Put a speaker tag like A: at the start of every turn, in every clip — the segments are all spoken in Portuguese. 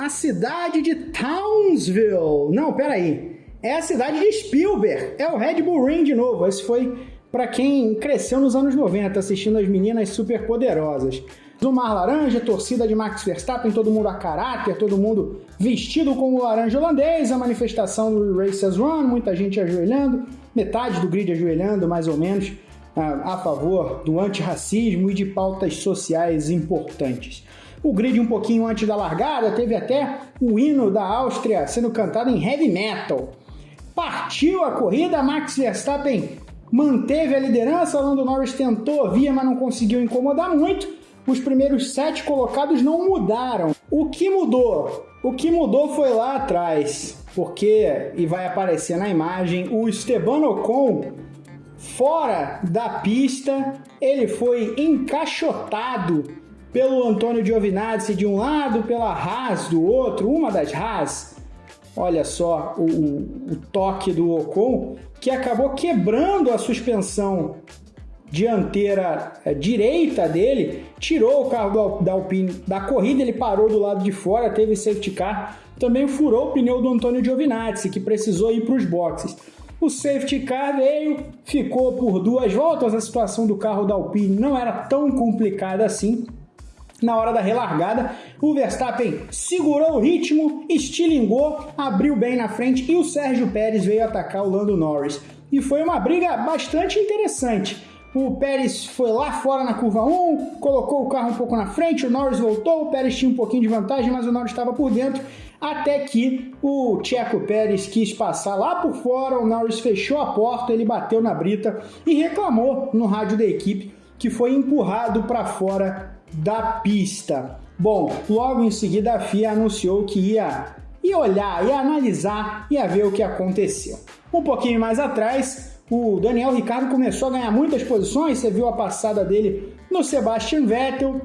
A: A cidade de Townsville. Não, peraí. É a cidade de Spielberg. É o Red Bull Ring de novo. Esse foi para quem cresceu nos anos 90 assistindo as meninas super poderosas. Do Mar Laranja, torcida de Max Verstappen, todo mundo a caráter, todo mundo vestido como laranja holandês, a manifestação do Racers Run, muita gente ajoelhando, metade do grid ajoelhando, mais ou menos, a, a favor do antirracismo e de pautas sociais importantes. O grid um pouquinho antes da largada teve até o hino da Áustria sendo cantado em heavy metal. Partiu a corrida, Max Verstappen manteve a liderança, Lando Norris tentou via, mas não conseguiu incomodar muito os primeiros sete colocados não mudaram. O que mudou? O que mudou foi lá atrás, porque, e vai aparecer na imagem, o Esteban Ocon, fora da pista, ele foi encaixotado pelo Antônio Giovinazzi de um lado, pela Haas do outro, uma das Haas. Olha só o, o, o toque do Ocon, que acabou quebrando a suspensão dianteira é, direita dele, tirou o carro da Alpine da corrida, ele parou do lado de fora, teve safety car, também furou o pneu do Antônio Giovinazzi, que precisou ir para os boxes. O safety car veio, ficou por duas voltas, a situação do carro da Alpine não era tão complicada assim. Na hora da relargada, o Verstappen segurou o ritmo, estilingou, abriu bem na frente e o Sérgio Pérez veio atacar o Lando Norris. E foi uma briga bastante interessante. O Pérez foi lá fora na curva 1, colocou o carro um pouco na frente, o Norris voltou, o Pérez tinha um pouquinho de vantagem, mas o Norris estava por dentro, até que o Checo Pérez quis passar lá por fora, o Norris fechou a porta, ele bateu na brita e reclamou no rádio da equipe que foi empurrado para fora da pista. Bom, logo em seguida a FIA anunciou que ia, ia olhar, ia analisar, ia ver o que aconteceu. Um pouquinho mais atrás, o Daniel Ricardo começou a ganhar muitas posições, você viu a passada dele no Sebastian Vettel.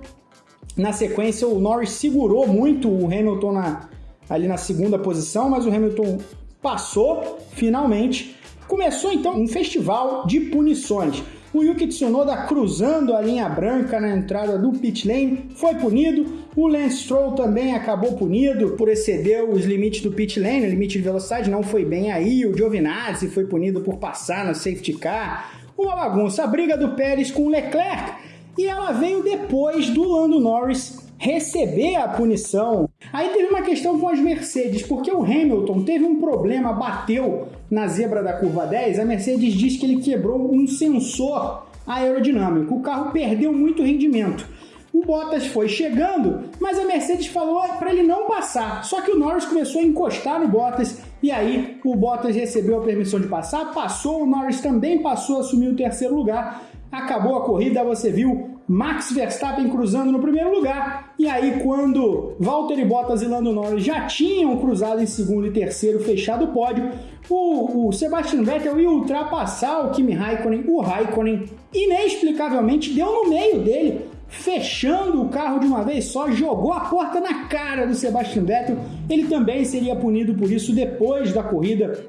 A: Na sequência, o Norris segurou muito o Hamilton na, ali na segunda posição, mas o Hamilton passou finalmente. Começou então um festival de punições. O Yuki Tsunoda cruzando a linha branca na entrada do pit lane foi punido. O Lance Stroll também acabou punido por exceder os limites do pit lane, o limite de velocidade não foi bem aí. O Giovinazzi foi punido por passar no safety car. Uma bagunça. A briga do Pérez com o Leclerc e ela veio depois do Lando Norris receber a punição. Aí teve uma questão com as Mercedes, porque o Hamilton teve um problema, bateu na zebra da curva 10, a Mercedes diz que ele quebrou um sensor aerodinâmico. O carro perdeu muito rendimento. O Bottas foi chegando, mas a Mercedes falou para ele não passar. Só que o Norris começou a encostar no Bottas e aí o Bottas recebeu a permissão de passar, passou, o Norris também passou, assumiu o terceiro lugar. Acabou a corrida, você viu Max Verstappen cruzando no primeiro lugar. E aí, quando Valtteri Bottas e Lando Norris já tinham cruzado em segundo e terceiro, fechado o pódio, o, o Sebastian Vettel ia ultrapassar o Kimi Raikkonen. O Raikkonen, inexplicavelmente, deu no meio dele, fechando o carro de uma vez só, jogou a porta na cara do Sebastian Vettel. Ele também seria punido por isso depois da corrida,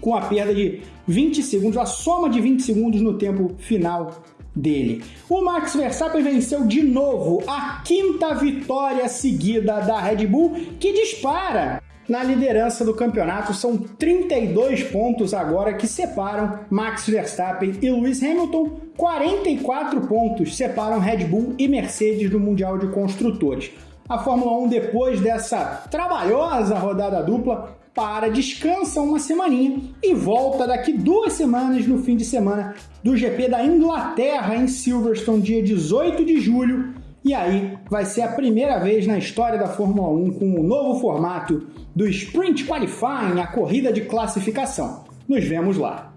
A: com a perda de 20 segundos, a soma de 20 segundos no tempo final dele. O Max Verstappen venceu de novo a quinta vitória seguida da Red Bull, que dispara na liderança do campeonato. São 32 pontos agora que separam Max Verstappen e Lewis Hamilton. 44 pontos separam Red Bull e Mercedes do Mundial de Construtores. A Fórmula 1, depois dessa trabalhosa rodada dupla, para, descansa uma semaninha e volta daqui duas semanas no fim de semana do GP da Inglaterra em Silverstone, dia 18 de julho. E aí vai ser a primeira vez na história da Fórmula 1 com o novo formato do Sprint Qualifying, a corrida de classificação. Nos vemos lá.